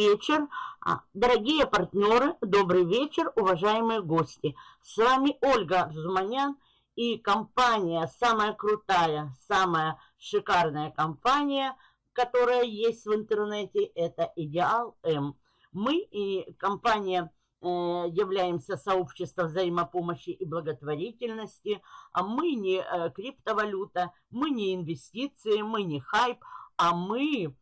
Вечер, а, дорогие партнеры, добрый вечер, уважаемые гости. С вами Ольга Арзуманян и компания, самая крутая, самая шикарная компания, которая есть в интернете, это Идеал М. Мы и компания э, являемся сообществом взаимопомощи и благотворительности, а мы не э, криптовалюта, мы не инвестиции, мы не хайп, а мы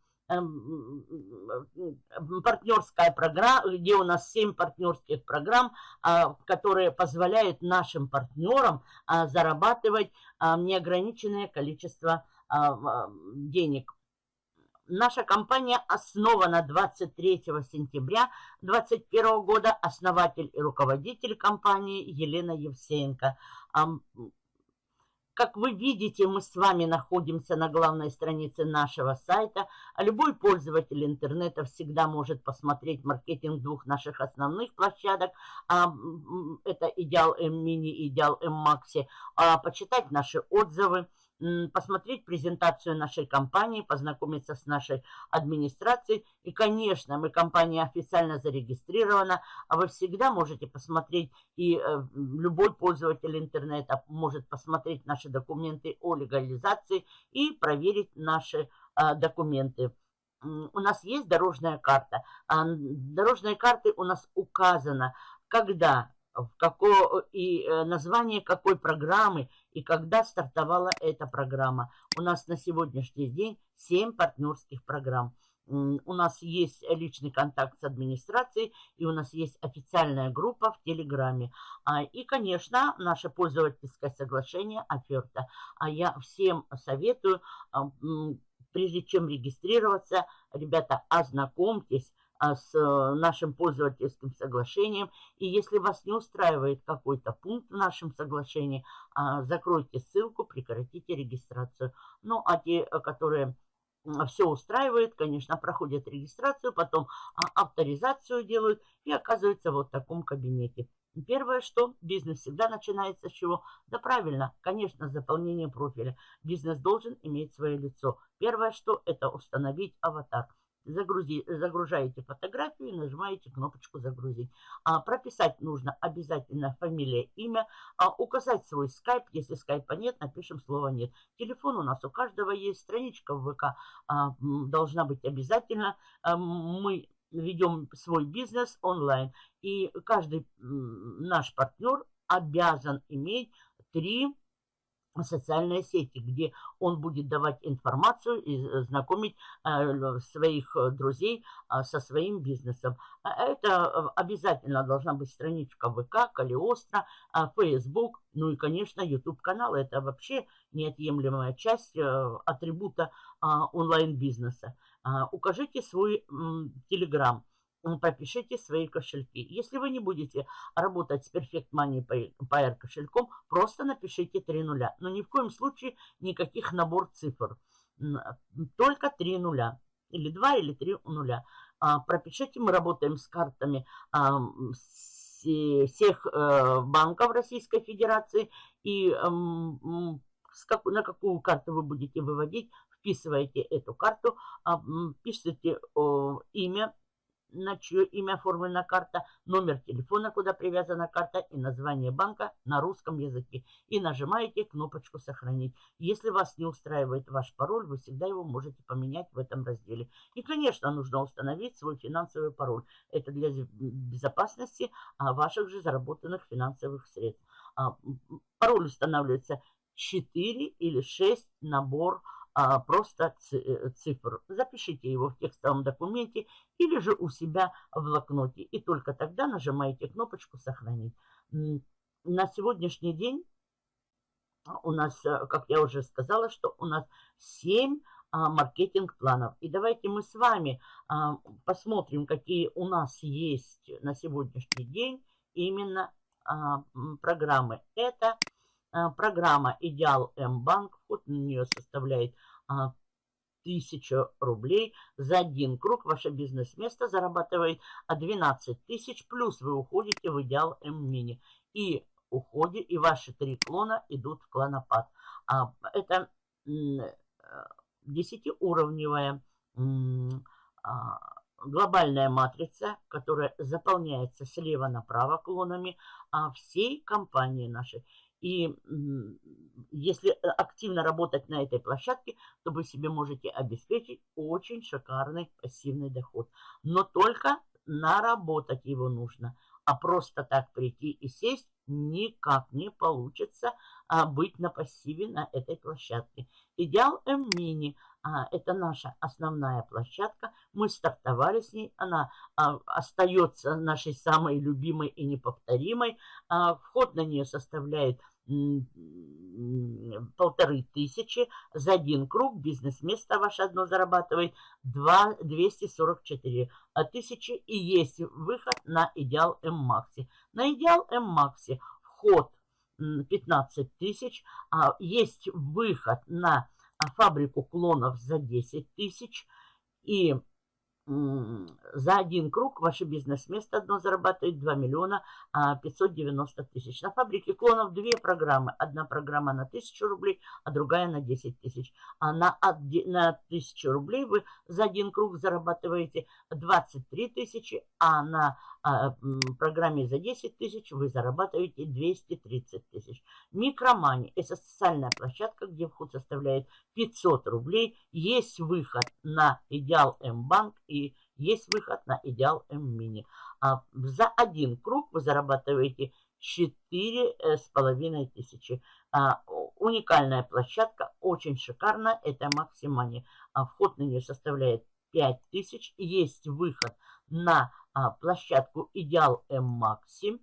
партнерская программа, где у нас 7 партнерских программ, а, которые позволяют нашим партнерам а, зарабатывать а, неограниченное количество денег. Наша компания основана 23 сентября 2021 года. Основатель и руководитель компании Елена Евсеенко. Как вы видите, мы с вами находимся на главной странице нашего сайта. А любой пользователь интернета всегда может посмотреть маркетинг двух наших основных площадок. А, это Идеал М Мини, Идеал М Макси. А, почитать наши отзывы посмотреть презентацию нашей компании, познакомиться с нашей администрацией. И, конечно, мы компания официально зарегистрирована, а вы всегда можете посмотреть, и э, любой пользователь интернета может посмотреть наши документы о легализации и проверить наши э, документы. У нас есть дорожная карта. А, дорожной карты у нас указано, когда в какое, и э, название какой программы и когда стартовала эта программа. У нас на сегодняшний день 7 партнерских программ. У нас есть личный контакт с администрацией, и у нас есть официальная группа в Телеграме. А, и, конечно, наше пользовательское соглашение оферта. А я всем советую, а, прежде чем регистрироваться, ребята, ознакомьтесь с э, нашим пользовательским соглашением. И если вас не устраивает какой-то пункт в нашем соглашении, а, закройте ссылку, прекратите регистрацию. Ну, а те, э, которые все устраивают, конечно, проходят регистрацию, потом а, авторизацию делают и оказываются вот в таком кабинете. Первое, что бизнес всегда начинается с чего? Да правильно, конечно, с заполнения профиля. Бизнес должен иметь свое лицо. Первое, что это установить аватар загрузи, загружаете фотографию и нажимаете кнопочку «Загрузить». А, прописать нужно обязательно фамилия, имя, а, указать свой скайп. Если скайпа нет, напишем слово «нет». Телефон у нас у каждого есть, страничка в ВК а, должна быть обязательно. А, мы ведем свой бизнес онлайн, и каждый наш партнер обязан иметь три социальные сети, где он будет давать информацию и э, знакомить э, своих э, друзей со своим бизнесом. А это обязательно должна быть страничка ВК, Калиостро, Facebook, ну и, конечно, YouTube-канал. Это вообще неотъемлемая часть атрибута онлайн-бизнеса. Укажите свой Telegram пропишите свои кошельки. Если вы не будете работать с Perfect Money Pair кошельком, просто напишите 3 нуля. Но ни в коем случае никаких набор цифр. Только 3 нуля. Или 2, или 3 нуля. А, пропишите, мы работаем с картами а, всех э, банков Российской Федерации. И на какую карту вы будете выводить, вписываете эту карту, а, пишите имя на чье имя оформлена карта, номер телефона, куда привязана карта и название банка на русском языке. И нажимаете кнопочку «Сохранить». Если вас не устраивает ваш пароль, вы всегда его можете поменять в этом разделе. И, конечно, нужно установить свой финансовый пароль. Это для безопасности а, ваших же заработанных финансовых средств. А, пароль устанавливается 4 или 6 набор а, просто э, цифр. Запишите его в текстовом документе или же у себя в блокноте. И только тогда нажимаете кнопочку «Сохранить». На сегодняшний день у нас, э, как я уже сказала, что у нас 7 а, маркетинг-планов. И давайте мы с вами а, посмотрим, какие у нас есть на сегодняшний день именно а, программы. Это программа «Идеал М-банк». Вход на нее составляет 1000 а, рублей. За один круг ваше бизнес-место зарабатывает 12 тысяч, плюс вы уходите в «Идеал М-мини». И уходе, и ваши три клона идут в клонопад. А, это 10-уровневая глобальная матрица, которая заполняется слева направо клонами а всей компании нашей. И если активно работать на этой площадке, то вы себе можете обеспечить очень шикарный пассивный доход. Но только наработать его нужно. А просто так прийти и сесть никак не получится а, быть на пассиве на этой площадке. Идеал М-мини а, – это наша основная площадка. Мы стартовали с ней, она а, остается нашей самой любимой и неповторимой. А, вход на нее составляет полторы тысячи за один круг. Бизнес-место ваше одно зарабатывает 2, 244 тысячи. И есть выход на идеал М-Макси. На идеал М-Макси вход 15 тысяч. А есть выход на фабрику клонов за 10 тысяч. И за один круг ваше бизнес-место одно зарабатывает 2 миллиона 590 а, тысяч. На фабрике клонов две программы. Одна программа на 1000 рублей, а другая на 10 тысяч. А на, на 1000 рублей вы за один круг зарабатываете 23 тысячи, а на а, программе за 10 тысяч вы зарабатываете 230 тысяч. Микромани – это социальная площадка, где вход составляет 500 рублей. Есть выход на Идеал М-банк и есть выход на Идеал М-мини. А за один круг вы зарабатываете 4,5 тысячи. А, уникальная площадка, очень шикарная, это Максимани. А вход на нее составляет 5 тысяч. Есть выход на а, площадку Идеал М-Макси.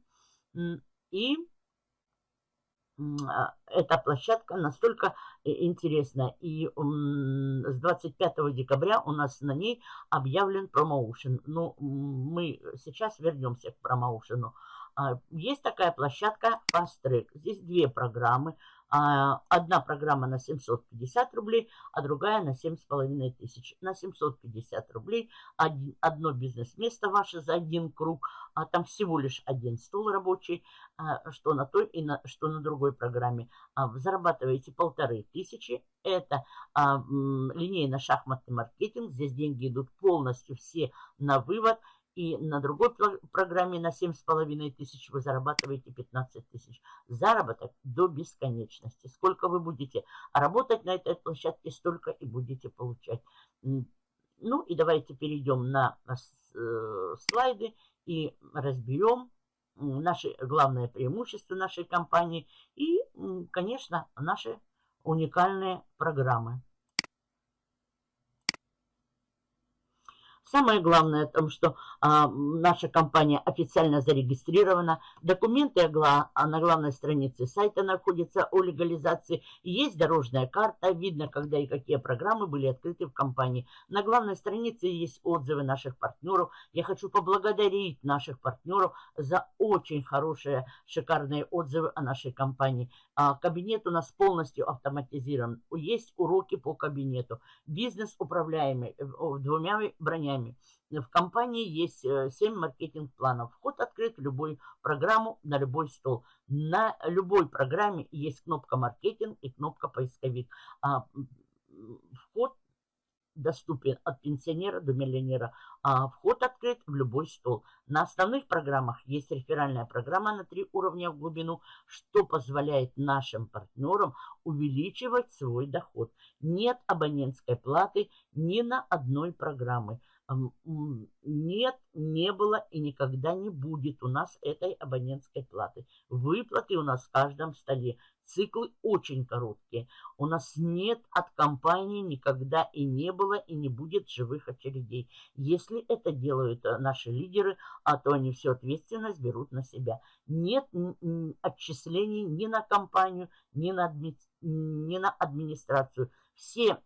И а, эта площадка настолько э, интересная. И с 25 декабря у нас на ней объявлен промоушен. Ну, мы сейчас вернемся к промоушену. А, есть такая площадка Fast Track. Здесь две программы. А, одна программа на 750 рублей, а другая на 7,5 тысяч. На 750 рублей одно бизнес-место ваше за один круг, а там всего лишь один стол рабочий, а, что на той и на, что на другой программе. Зарабатываете полторы тысячи. Это линейно-шахматный маркетинг. Здесь деньги идут полностью все на вывод – и на другой программе на 7,5 тысяч вы зарабатываете 15 тысяч. Заработок до бесконечности. Сколько вы будете работать на этой площадке, столько и будете получать. Ну и давайте перейдем на э, слайды и разберем наши главные преимущества нашей компании и, конечно, наши уникальные программы. Самое главное в том, что а, наша компания официально зарегистрирована. Документы а на главной странице сайта находятся о легализации. Есть дорожная карта, видно, когда и какие программы были открыты в компании. На главной странице есть отзывы наших партнеров. Я хочу поблагодарить наших партнеров за очень хорошие, шикарные отзывы о нашей компании. А, кабинет у нас полностью автоматизирован. Есть уроки по кабинету. Бизнес управляемый э, двумя бронями друзьями. В компании есть 7 э, маркетинг-планов. Вход открыт в любую программу, на любой стол. На любой программе есть кнопка маркетинг и кнопка поисковик. А вход доступен от пенсионера до миллионера. А вход открыт в любой стол. На основных программах есть реферальная программа на три уровня в глубину, что позволяет нашим партнерам увеличивать свой доход. Нет абонентской платы ни на одной программы. Нет, не было и никогда не будет у нас этой абонентской платы. Выплаты у нас в каждом столе. Циклы очень короткие. У нас нет от компании никогда и не было, и не будет живых очередей. Если это делают э, наши лидеры, а то они всю ответственность берут на себя. Нет отчислений ни на компанию, ни на, адми... ни на администрацию. Все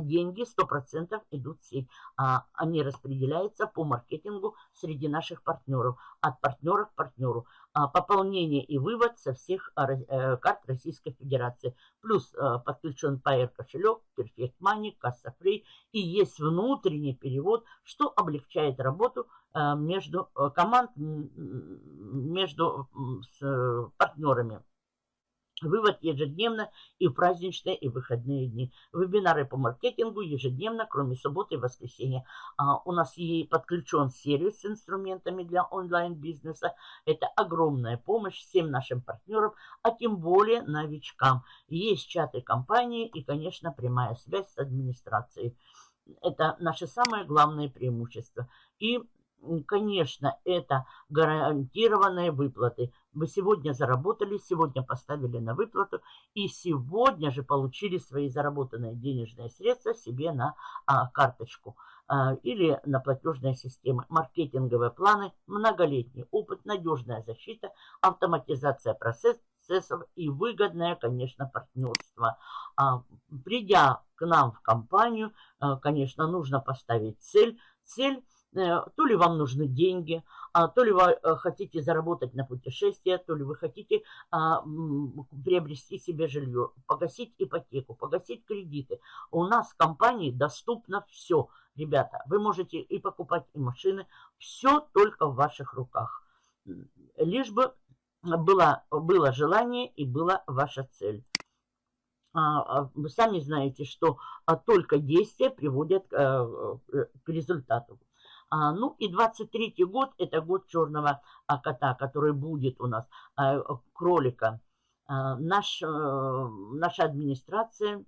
деньги 100% идут в сеть. А, они распределяются по маркетингу среди наших партнеров, от партнера к партнеру. А, пополнение и вывод со всех а, карт Российской Федерации. Плюс а, подключен Pair кошелек, Perfect Money, Касса Free. И есть внутренний перевод, что облегчает работу а, между команд, между с, партнерами. Вывод ежедневно и в праздничные, и выходные дни. Вебинары по маркетингу ежедневно, кроме субботы и воскресенья. А, у нас и подключен сервис с инструментами для онлайн-бизнеса. Это огромная помощь всем нашим партнерам, а тем более новичкам. Есть чаты компании и, конечно, прямая связь с администрацией. Это наше самое главное преимущество. И конечно, это гарантированные выплаты. Вы сегодня заработали, сегодня поставили на выплату и сегодня же получили свои заработанные денежные средства себе на а, карточку а, или на платежные системы. Маркетинговые планы, многолетний опыт, надежная защита, автоматизация процессов и выгодное, конечно, партнерство. А, придя к нам в компанию, а, конечно, нужно поставить цель. Цель то ли вам нужны деньги, а, то ли вы э, хотите заработать на путешествие, то ли вы хотите а, приобрести себе жилье, погасить ипотеку, погасить кредиты. У нас в компании доступно все. Ребята, вы можете и покупать и машины, все только в ваших руках. Лишь бы было, было желание и была ваша цель. А, вы сами знаете, что только действия приводят э, к результату. А, ну и 23 год – это год черного а, кота, который будет у нас, а, кролика. А, наш, а, наша администрация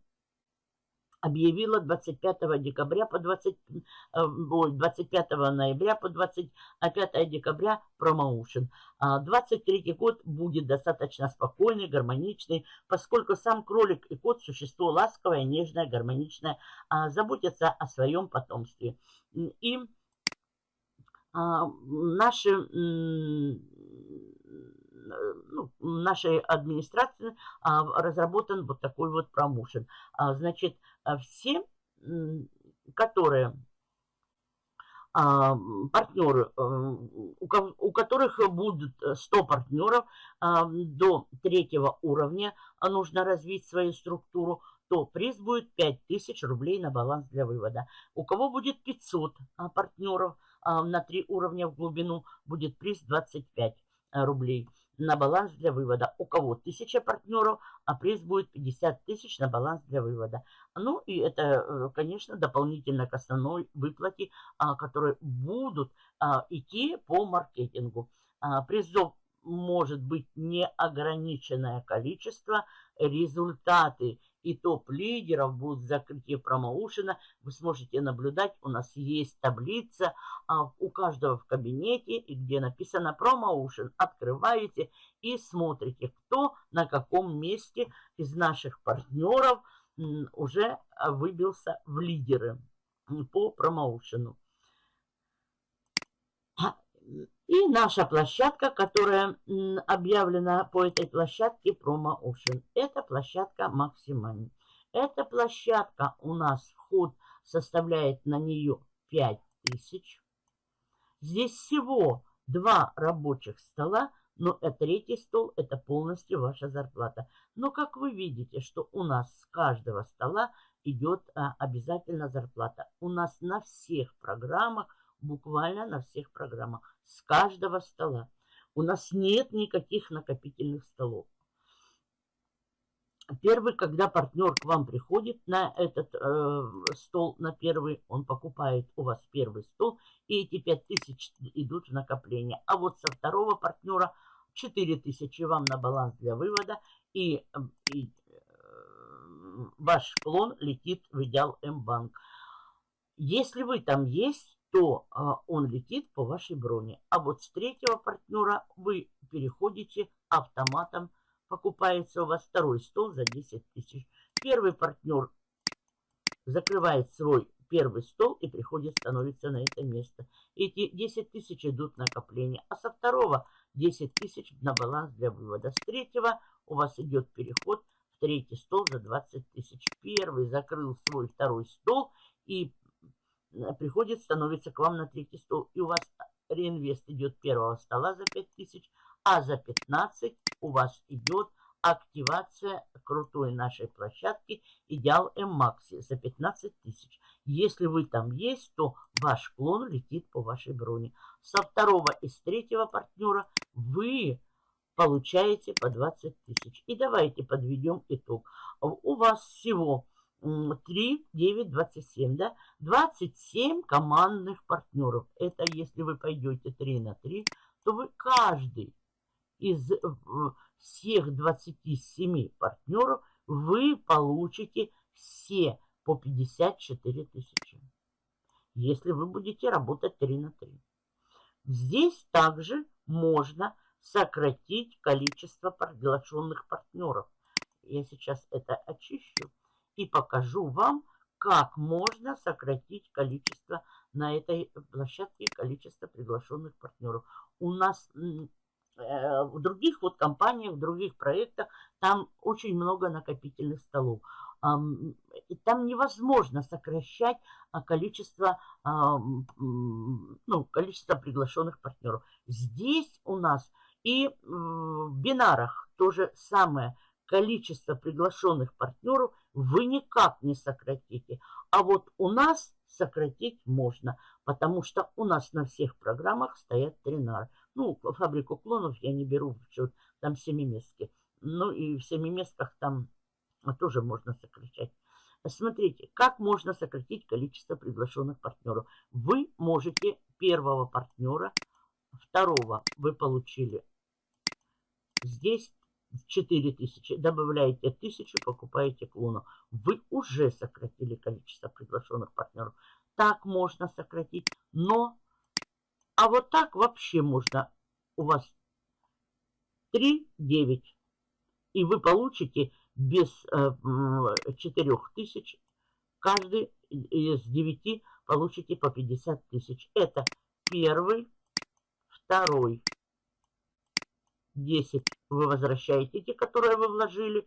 объявила 25 декабря по 20, 25 э, ноября по 25 декабря промоушен. 23 год будет достаточно спокойный, гармоничный, поскольку сам кролик и кот – существо ласковое, нежное, гармоничное, заботятся о своем потомстве. И а, наши, ну, нашей администрации а, разработан вот такой вот промоушен. А, значит, все, которые партнеры, у которых будут 100 партнеров до третьего уровня, нужно развить свою структуру, то приз будет 5000 рублей на баланс для вывода. У кого будет 500 партнеров, а, на три уровня в глубину будет приз 25 э, рублей на баланс для вывода. У кого 1000 партнеров, а приз будет 50 тысяч на баланс для вывода. Ну и это, э, конечно, дополнительно к основной выплате, а, которые будут а, идти по маркетингу. Призов может быть неограниченное количество. Результаты и топ-лидеров будут в закрытии промоушена. Вы сможете наблюдать, у нас есть таблица а, у каждого в кабинете, где написано промоушен. Открываете и смотрите, кто на каком месте из наших партнеров уже выбился в лидеры по промоушену. И наша площадка, которая объявлена по этой площадке Promo Ocean. Это площадка Maximani. Эта площадка у нас вход составляет на нее 5000. Здесь всего два рабочих стола, но а третий стол это полностью ваша зарплата. Но как вы видите, что у нас с каждого стола идет а, обязательно зарплата. У нас на всех программах, буквально на всех программах с каждого стола. У нас нет никаких накопительных столов. Первый, когда партнер к вам приходит на этот э, стол, на первый, он покупает у вас первый стол, и эти 5000 идут в накопление. А вот со второго партнера 4000 вам на баланс для вывода, и, и э, ваш клон летит в идеал М-банк. Если вы там есть, то а, он летит по вашей броне. А вот с третьего партнера вы переходите автоматом, покупается у вас второй стол за 10 тысяч. Первый партнер закрывает свой первый стол и приходит, становится на это место. Эти 10 тысяч идут накопление, а со второго 10 тысяч на баланс для вывода. С третьего у вас идет переход в третий стол за 20 тысяч. Первый закрыл свой второй стол и приходит, становится к вам на третий стол, и у вас реинвест идет первого стола за 5000, а за 15 у вас идет активация крутой нашей площадки Идеал М-Макси за 15 тысяч. Если вы там есть, то ваш клон летит по вашей броне. Со второго и с третьего партнера вы получаете по 20 тысяч. И давайте подведем итог. У вас всего 3, 9, 27, да? 27 командных партнеров. Это если вы пойдете 3 на 3, то вы каждый из всех 27 партнеров вы получите все по 54 тысячи. Если вы будете работать 3 на 3. Здесь также можно сократить количество приглашенных партнеров. Я сейчас это очищу и покажу вам, как можно сократить количество на этой площадке, количество приглашенных партнеров. У нас э, в других вот компаниях, в других проектах там очень много накопительных столов. Там невозможно сокращать а, количество, ну, количество приглашенных партнеров. Здесь у нас и в бинарах то же самое количество приглашенных партнеров вы никак не сократите. А вот у нас сократить можно, потому что у нас на всех программах стоят тренары. Ну, фабрику клонов я не беру в счет, там семиместки. Ну и в семиместках там тоже можно сокращать. Смотрите, как можно сократить количество приглашенных партнеров. Вы можете первого партнера, второго вы получили здесь 4000, добавляете 1000, покупаете клону. Вы уже сократили количество приглашенных партнеров. Так можно сократить, но... А вот так вообще можно. У вас 3, 9. И вы получите без э, 4000. Каждый из 9 получите по 50 тысяч. Это первый, второй, 10 вы возвращаете те, которые вы вложили.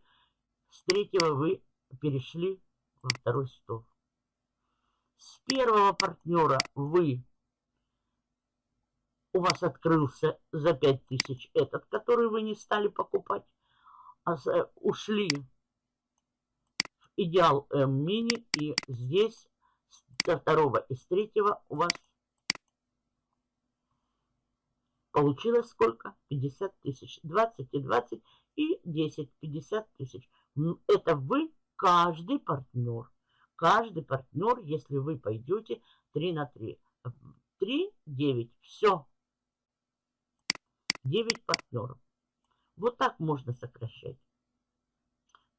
С третьего вы перешли во второй стол. С первого партнера вы у вас открылся за 5000 этот, который вы не стали покупать. А ушли в идеал М мини и здесь со второго и с третьего у вас Получилось сколько? 50 тысяч. 20 и 20 и 10. 50 тысяч. Это вы, каждый партнер. Каждый партнер, если вы пойдете 3 на 3. 3, 9. Все. 9 партнеров. Вот так можно сокращать.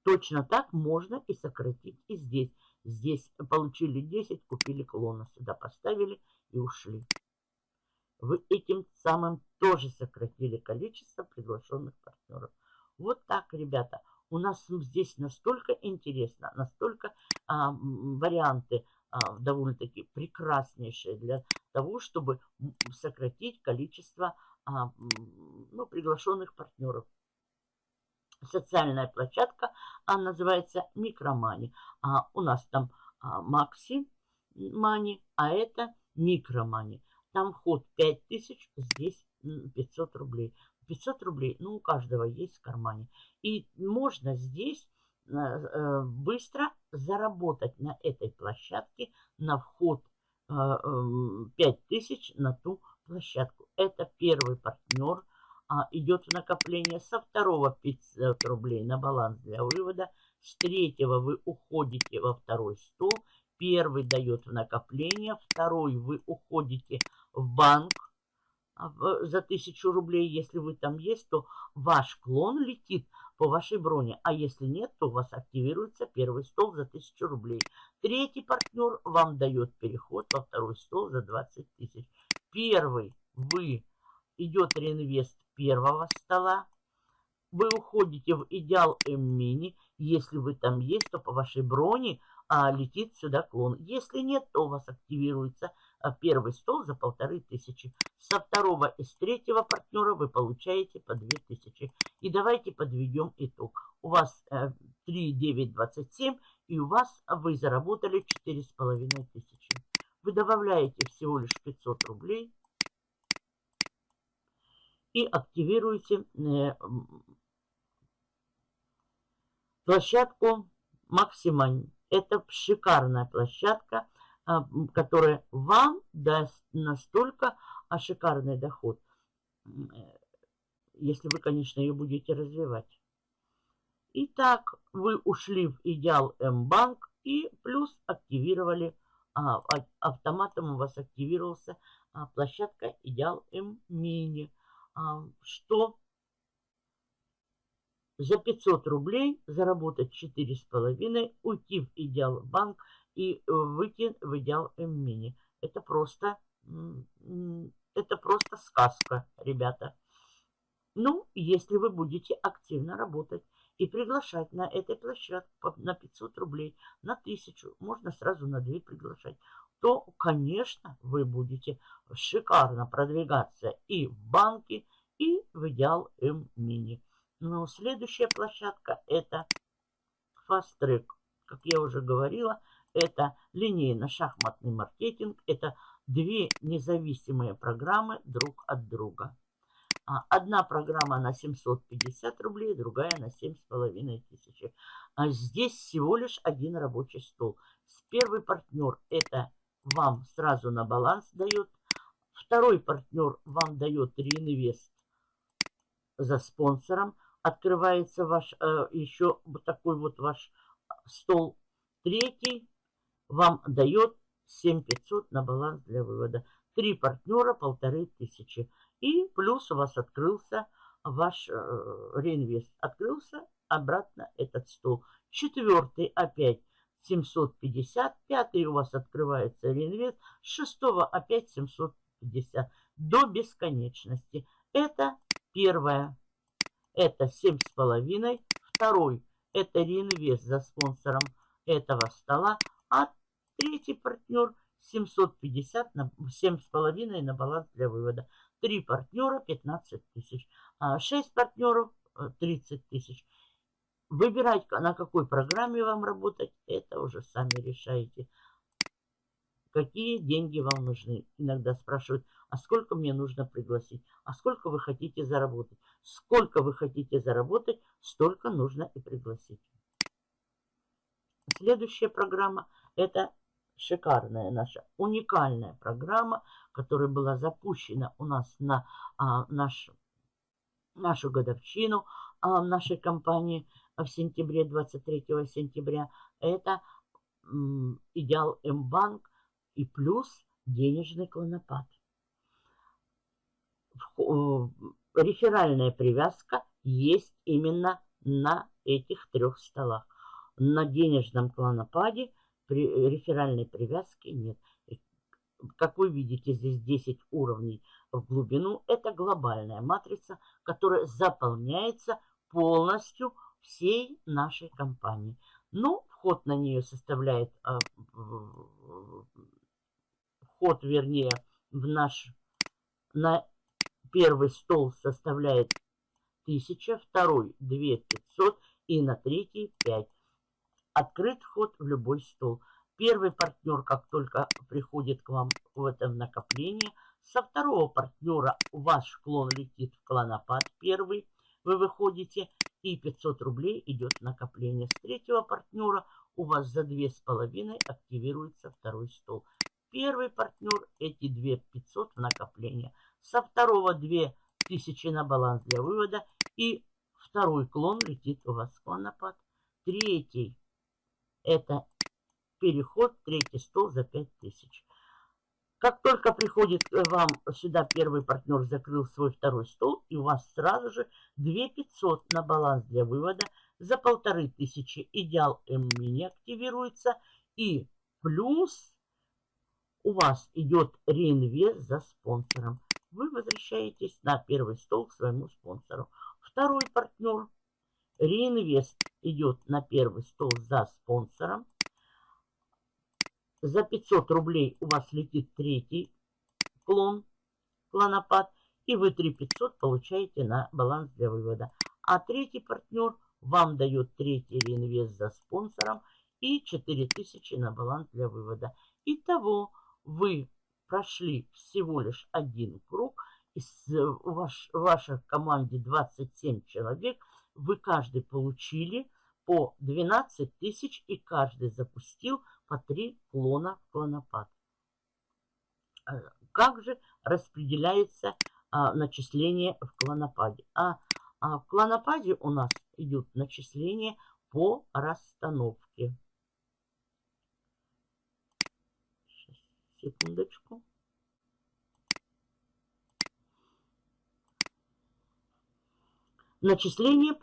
Точно так можно и сократить и здесь. Здесь получили 10, купили клона, сюда поставили и ушли вы этим самым тоже сократили количество приглашенных партнеров. Вот так, ребята. У нас здесь настолько интересно, настолько а, варианты а, довольно-таки прекраснейшие для того, чтобы сократить количество а, ну, приглашенных партнеров. Социальная площадка а, называется Микромани. А, у нас там а, Макси Мани, а это Микромани. Там вход 5000, здесь 500 рублей. 500 рублей, ну, у каждого есть в кармане. И можно здесь э, э, быстро заработать на этой площадке на вход 5000 э, на ту площадку. Это первый партнер. А, идет в накопление со второго 500 рублей на баланс для вывода. С третьего вы уходите во второй стол. Первый дает в накопление, второй вы уходите в банк а, за тысячу рублей. Если вы там есть, то ваш клон летит по вашей броне. А если нет, то у вас активируется первый стол за тысячу рублей. Третий партнер вам дает переход во второй стол за 20 тысяч. Первый вы идет реинвест первого стола. Вы уходите в идеал М-мини. Если вы там есть, то по вашей броне а, летит сюда клон. Если нет, то у вас активируется первый стол за полторы тысячи. Со второго и с третьего партнера вы получаете по две тысячи. И давайте подведем итог. У вас э, 3, 9, 27 и у вас вы заработали четыре с половиной тысячи. Вы добавляете всего лишь 500 рублей и активируете э, площадку Максимань. Это шикарная площадка, а, которая вам даст настолько а, шикарный доход. если вы, конечно, ее будете развивать. Итак, вы ушли в Идеал М-банк и плюс активировали, а, а, автоматом у вас активировался а, площадка Идеал М-мини, а, что за 500 рублей заработать 4,5, уйти в Идеал Банк и выйти в Идеал М-мини. Это просто, это просто сказка, ребята. Ну, если вы будете активно работать и приглашать на этой площадке на 500 рублей, на 1000, можно сразу на 2 приглашать, то, конечно, вы будете шикарно продвигаться и в банке, и в Идеал М-мини. Но следующая площадка это Fast Track. Как я уже говорила, это линейно-шахматный маркетинг. Это две независимые программы друг от друга. А, одна программа на 750 рублей, другая на 7,5 тысячи. А здесь всего лишь один рабочий стол. Первый партнер это вам сразу на баланс дает. Второй партнер вам дает реинвест за спонсором. Открывается ваш э, еще такой вот ваш стол. Третий вам дает 7500 на баланс для вывода. Три партнера, полторы тысячи. И плюс у вас открылся ваш э, реинвест. Открылся обратно этот стол. Четвертый опять 750. Пятый у вас открывается реинвест. Шестого опять 750. До бесконечности. Это первое. Это 7,5. Второй. Это реинвест за спонсором этого стола. А третий партнер 750 на 7,5 на баланс для вывода. Три партнера 15 тысяч. А 6 партнеров 30 э, тысяч. Выбирать, на какой программе вам работать, это уже сами решаете. Какие деньги вам нужны? Иногда спрашивают, а сколько мне нужно пригласить? А сколько вы хотите заработать? Сколько вы хотите заработать, столько нужно и пригласить. Следующая программа – это шикарная наша уникальная программа, которая была запущена у нас на а, наш, нашу годовщину а, нашей компании в сентябре, 23 сентября. Это м, Идеал М-банк и плюс денежный клонопад. Реферальная привязка есть именно на этих трех столах. На денежном клонопаде при, реферальной привязки нет. Как вы видите, здесь 10 уровней в глубину. Это глобальная матрица, которая заполняется полностью всей нашей компании. Ну, вход на нее составляет, а, вход, вернее, в наш, на первый стол составляет 1000, второй 2500 и на третий 5. Открыт вход в любой стол. Первый партнер, как только приходит к вам в этом накоплении, со второго партнера ваш клон летит в клонопад первый, вы выходите, и 500 рублей идет накопление. С третьего партнера у вас за 2,5 активируется второй стол. Первый партнер эти 2 500 в накопление. Со второго 2000 на баланс для вывода. И второй клон летит у вас в клонопад. Третий это переход, третий стол за 5000. Как только приходит вам сюда первый партнер, закрыл свой второй стол, и у вас сразу же 2500 на баланс для вывода, за полторы тысячи идеал М-мини активируется, и плюс у вас идет реинвест за спонсором. Вы возвращаетесь на первый стол к своему спонсору. Второй партнер, реинвест идет на первый стол за спонсором. За 500 рублей у вас летит третий клон, клонопад, и вы 3500 получаете на баланс для вывода. А третий партнер вам дает третий реинвест за спонсором и 4000 на баланс для вывода. Итого вы прошли всего лишь один круг. Из, у ваш, в вашей команде 27 человек. Вы каждый получили по 12 тысяч и каждый запустил по 3 клона клонопад. Э, как же распределяется а, начисление в клонопаде. А, а в клонопаде у нас идет начисление по расстановке. Сейчас, секундочку. Начисление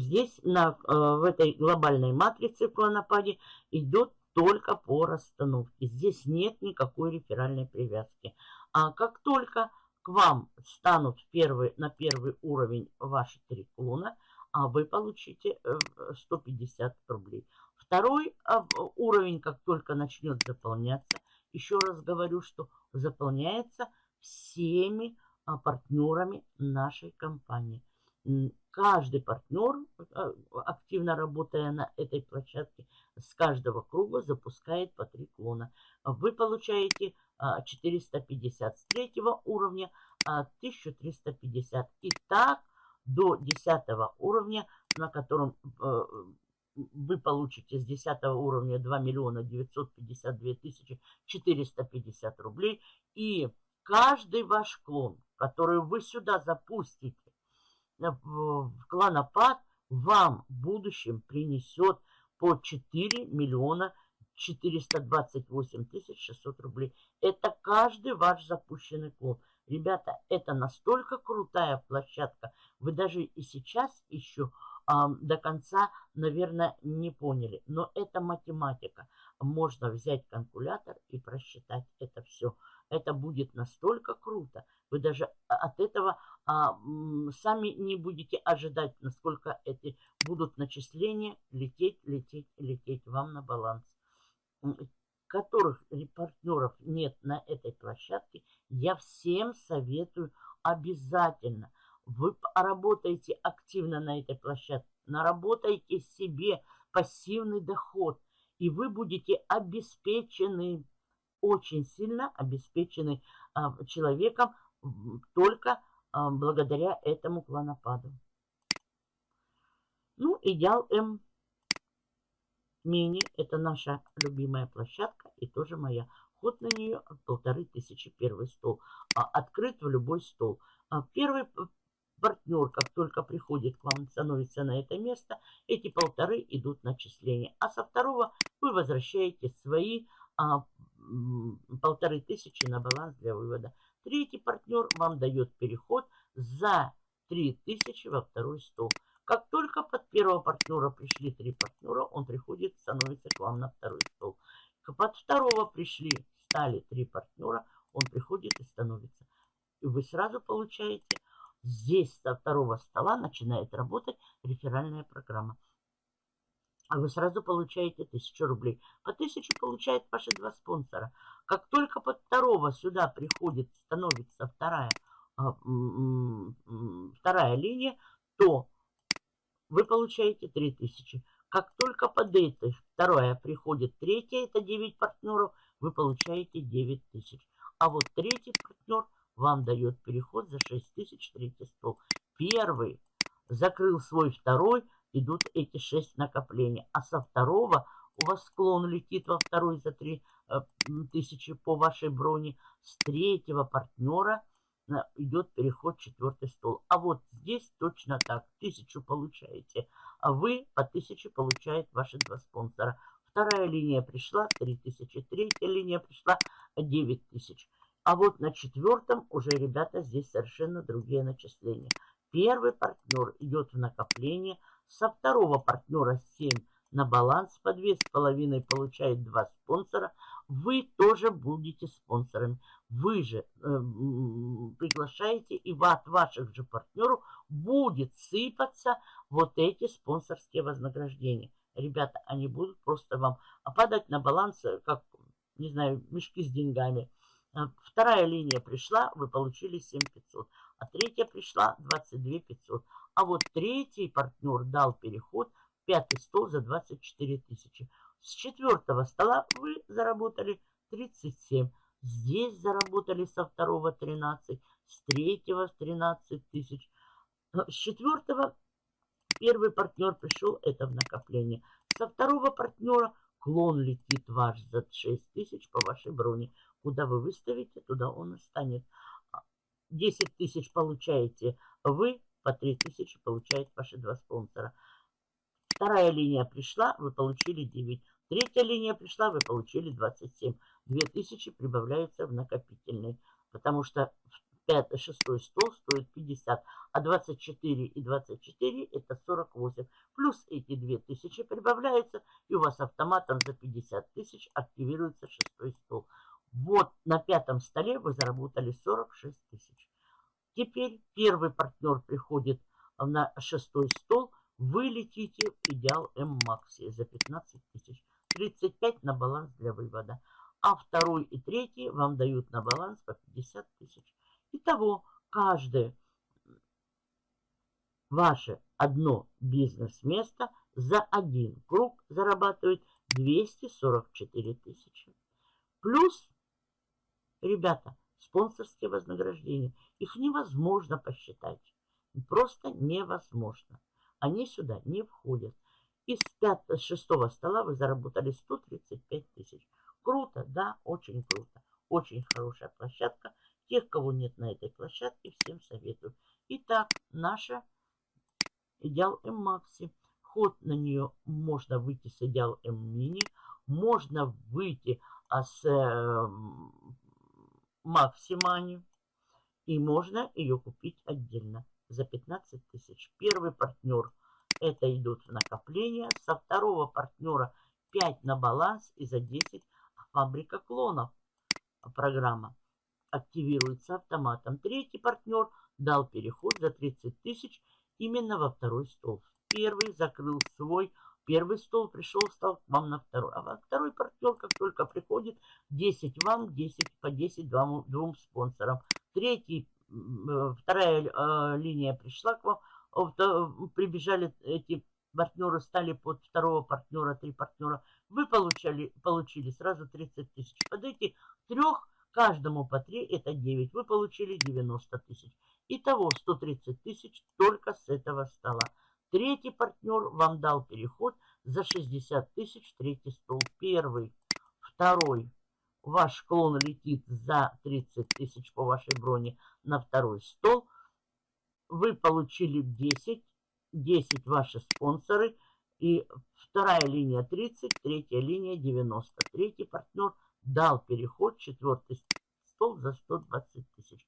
здесь на, э, в этой глобальной матрице в клонопаде идет только по расстановке. Здесь нет никакой реферальной привязки. А как только к вам станут первый, на первый уровень ваши три клона, а вы получите 150 э, рублей. Второй уровень, как только начнет заполняться, еще раз говорю, что заполняется всеми а, партнерами нашей компании каждый партнер, а, активно работая на этой площадке, с каждого круга запускает по три клона. Вы получаете 450 а, уровня, 1350. А, И так до 10 уровня, на котором э, вы получите с 10 уровня 2 миллиона 952 тысячи 450 рублей. И каждый ваш клон, который вы сюда запустите, клонопад вам в будущем принесет по 4 миллиона 428 тысяч 600 рублей. Это каждый ваш запущенный клон. Ребята, это настолько крутая площадка. Вы даже и сейчас еще а, до конца, наверное, не поняли. Но это математика. Можно взять калькулятор и просчитать это все. Это будет настолько круто. Вы даже от этого а, сами не будете ожидать, насколько эти будут начисления лететь, лететь, лететь вам на баланс. Которых партнеров нет на этой площадке, я всем советую обязательно. Вы работаете активно на этой площадке, наработаете себе пассивный доход, и вы будете обеспечены, очень сильно обеспечены а, человеком только а, благодаря этому клонопаду. Ну, идеал М мини. Это наша любимая площадка и тоже моя. Ход на нее полторы тысячи первый стол. А, открыт в любой стол. Первый партнер, как только приходит к вам, становится на это место, эти полторы идут начисления. А со второго вы возвращаете свои полторы тысячи на баланс для вывода. Третий партнер вам дает переход за 3000 во второй стол. Как только под первого партнера пришли три партнера, он приходит, становится к вам на второй стол. Под второго пришли, стали три партнера, он приходит и становится. И вы сразу получаете, здесь со второго стола начинает работать реферальная программа а вы сразу получаете 1000 рублей. По 1000 получают ваши два спонсора. Как только под второго сюда приходит, становится вторая, а, вторая линия, то вы получаете 3000. Как только под этой вторая приходит третья, это 9 партнеров, вы получаете 9000. А вот третий партнер вам дает переход за 6000, третий стол. Первый закрыл свой второй, идут эти 6 накоплений. А со второго у вас склон летит во второй за 3 э, тысячи по вашей броне. С третьего партнера э, идет переход четвертый стол. А вот здесь точно так. Тысячу получаете, а вы по тысяче получает ваши два спонсора. Вторая линия пришла 3000, третья линия пришла 9000. А вот на четвертом уже, ребята, здесь совершенно другие начисления. Первый партнер идет в накопление, со второго партнера 7 на баланс по 2,5 получает 2 спонсора. Вы тоже будете спонсорами. Вы же э, приглашаете, и от ваших же партнеров будет сыпаться вот эти спонсорские вознаграждения. Ребята, они будут просто вам падать на баланс, э, как, не знаю, мешки с деньгами. Э, вторая линия пришла, вы получили 7500 а третья пришла 22 500. А вот третий партнер дал переход в пятый стол за 24 тысячи. С четвертого стола вы заработали 37. Здесь заработали со второго 13, с третьего 13 тысяч. С четвертого первый партнер пришел, это в накопление. Со второго партнера клон летит ваш за 6 тысяч по вашей броне. Куда вы выставите, туда он и станет. 10 тысяч получаете вы, по 3 тысячи получают ваши два спонсора. Вторая линия пришла, вы получили 9. Третья линия пришла, вы получили 27. 2000 прибавляются в накопительный, потому что пятый, шестой стол стоит 50, а 24 и 24 это 48. Плюс эти 2000 прибавляются, и у вас автоматом за 50 тысяч активируется шестой стол. Вот на пятом столе вы заработали 46 тысяч. Теперь первый партнер приходит на шестой стол, вы летите в идеал М-Макси за 15 тысяч. 35 на баланс для вывода. А второй и третий вам дают на баланс по 50 тысяч. Итого, каждое ваше одно бизнес-место за один круг зарабатывает 244 тысячи. Плюс, ребята, спонсорские вознаграждения. Их невозможно посчитать. Просто невозможно. Они сюда не входят. Из пятого, шестого стола вы заработали 135 тысяч. Круто, да, очень круто. Очень хорошая площадка. Тех, кого нет на этой площадке, всем советую. Итак, наша идеал М-Макси. Ход на нее можно выйти с идеал М-Мини. Можно выйти а, с э, Максимани. И можно ее купить отдельно за 15 тысяч. Первый партнер это идут в накопление. Со второго партнера 5 на баланс и за 10 фабрика клонов программа активируется автоматом. Третий партнер дал переход за 30 тысяч именно во второй стол. Первый закрыл свой, первый стол пришел, стал к вам на второй. А второй партнер, как только приходит, 10 вам, 10 по 10 двум, двум спонсорам. Третий, э, вторая э, линия пришла к вам, прибежали эти партнеры, стали под второго партнера, три партнера. Вы получали, получили сразу 30 тысяч. Под эти трех Каждому по 3 это 9. Вы получили 90 тысяч. Итого 130 тысяч только с этого стола. Третий партнер вам дал переход за 60 тысяч. Третий стол. Первый. Второй. Ваш клон летит за 30 тысяч по вашей броне на второй стол. Вы получили 10. 10 ваши спонсоры. И вторая линия 30, третья линия 90. Третий партнер – дал переход четвертый стол за 120 тысяч.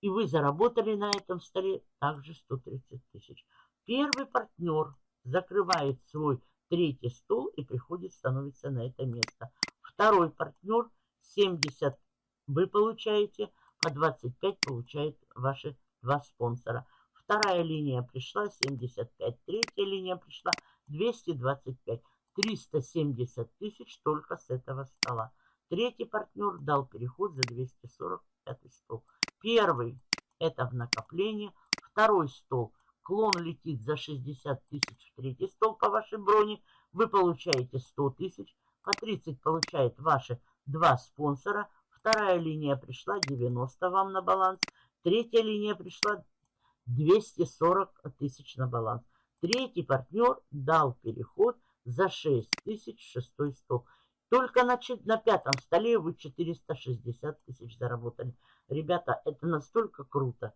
И вы заработали на этом столе также 130 тысяч. Первый партнер закрывает свой третий стол и приходит, становится на это место. Второй партнер 70 вы получаете, по 25 получает ваши два спонсора. Вторая линия пришла 75, третья линия пришла 225. 370 тысяч только с этого стола. Третий партнер дал переход за 245 стол. Первый – это в накопление. Второй стол – клон летит за 60 тысяч в третий стол по вашей броне. Вы получаете 100 тысяч. По 30 получает ваши два спонсора. Вторая линия пришла 90 вам на баланс. Третья линия пришла 240 тысяч на баланс. Третий партнер дал переход за 6 тысяч шестой стол. Только на, на пятом столе вы 460 тысяч заработали. Ребята, это настолько круто.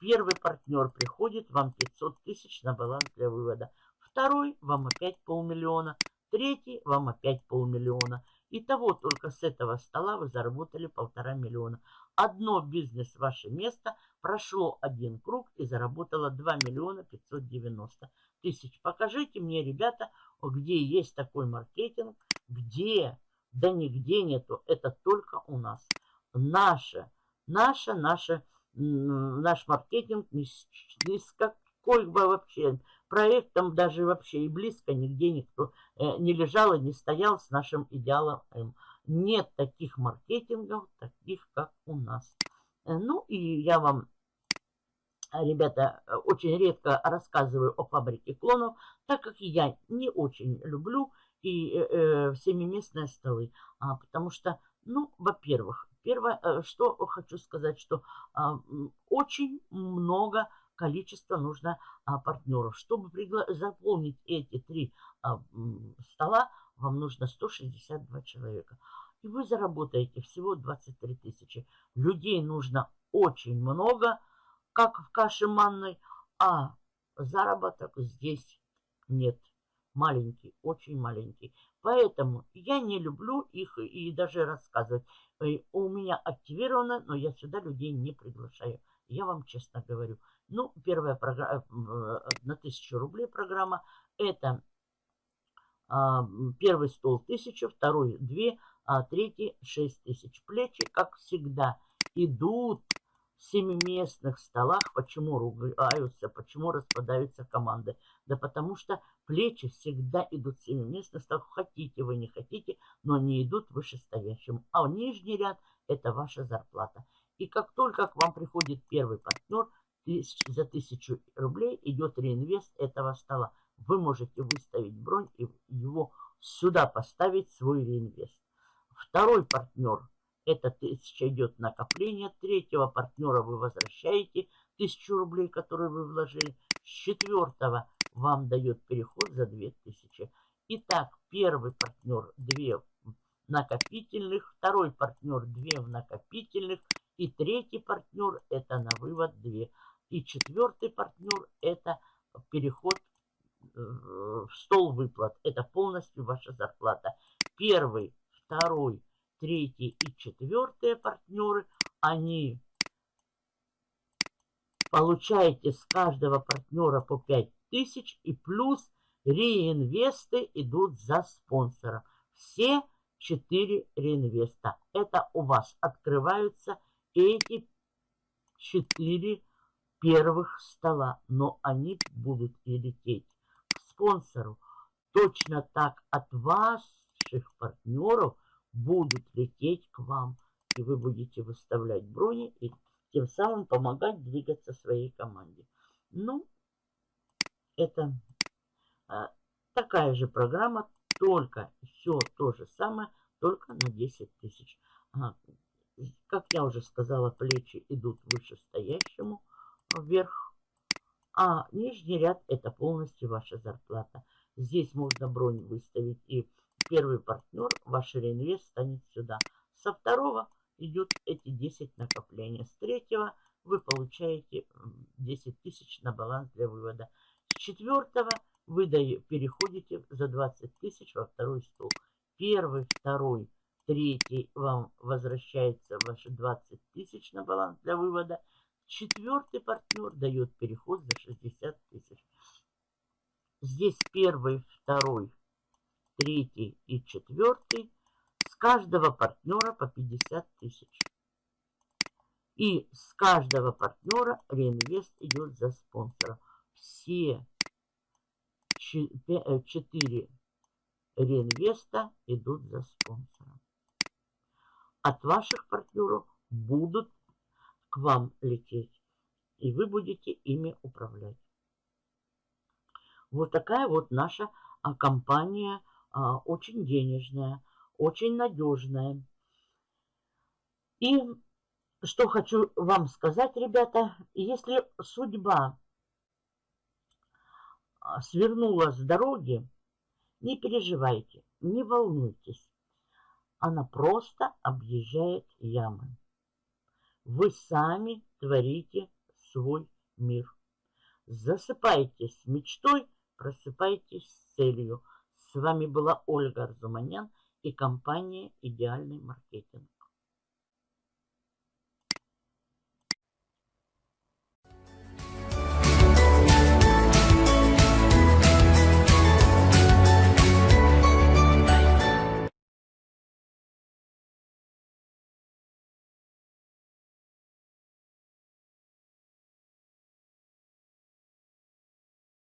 Первый партнер приходит, вам 500 тысяч на баланс для вывода. Второй вам опять полмиллиона. Третий вам опять полмиллиона. Итого только с этого стола вы заработали полтора миллиона. Одно бизнес ваше место прошло один круг и заработало 2 миллиона 590 тысяч. Покажите мне, ребята, где есть такой маркетинг, где? Да нигде нету. Это только у нас. Наша, наша, наша, наш маркетинг ни с, какой бы вообще проектом даже вообще и близко нигде никто э, не лежал и не стоял с нашим идеалом. Нет таких маркетингов, таких как у нас. Э, ну и я вам ребята, очень редко рассказываю о фабрике клонов, так как я не очень люблю и э, э семиместные столы. А, потому что, ну, во-первых, первое, э, что хочу сказать, что а, очень много количества нужно а, партнеров. Чтобы заполнить эти три а, стола, вам нужно 162 человека. и вы заработаете всего 23 тысячи. Людей нужно очень много, как в каше манной, а заработок здесь нет. Маленький, очень маленький. Поэтому я не люблю их и даже рассказывать. Э, у меня активировано, но я сюда людей не приглашаю. Я вам честно говорю. Ну, первая программа э, на 1000 рублей программа. Это а, первый стол 1000, второй 2, а третий 6 тысяч. Плечи, как всегда, идут в семиместных столах. Почему ругаются, почему распадаются команды? Да потому что плечи всегда идут в семиместных столах. Хотите вы, не хотите, но они идут вышестоящим. А нижний ряд – это ваша зарплата. И как только к вам приходит первый партнер, за 1000 рублей идет реинвест этого стола. Вы можете выставить бронь и его сюда поставить, свой реинвест. Второй партнер, это 1000 идет накопление. Третьего партнера вы возвращаете 1000 рублей, которые вы вложили. С четвертого вам дает переход за 2000. Итак, первый партнер 2 накопительных, второй партнер 2 в накопительных, и третий партнер это на вывод 2. И четвертый партнер это переход э, в стол выплат. Это полностью ваша зарплата. Первый, второй, третий и четвертый партнеры, они получаете с каждого партнера по 5000 и плюс реинвесты идут за спонсора. Все четыре реинвеста. Это у вас открываются эти четыре первых стола, но они будут и лететь к спонсору. Точно так от ваших партнеров будут лететь к вам. И вы будете выставлять брони и тем самым помогать двигаться своей команде. Ну, это а, такая же программа, только все то же самое, только на 10 тысяч. А, как я уже сказала, плечи идут вышестоящему вверх, а нижний ряд это полностью ваша зарплата. Здесь можно бронь выставить и первый партнер, ваш реинвест станет сюда. Со второго идут эти 10 накопления. С третьего вы получаете 10 тысяч на баланс для вывода. Четвертого вы переходите за 20 тысяч во второй стол. Первый, второй, третий вам возвращается ваши 20 тысяч на баланс для вывода. Четвертый партнер дает переход за 60 тысяч. Здесь первый, второй, третий и четвертый. С каждого партнера по 50 тысяч. И с каждого партнера реинвест идет за спонсора. Все э, четыре реинвеста идут за спонсора. От ваших партнеров будут к вам лететь. И вы будете ими управлять. Вот такая вот наша а, компания а, очень денежная, очень надежная. И что хочу вам сказать, ребята, если судьба свернула с дороги, не переживайте, не волнуйтесь. Она просто объезжает ямы. Вы сами творите свой мир. Засыпайтесь мечтой, просыпайтесь с целью – с вами была Ольга Арзуманян и компания «Идеальный маркетинг».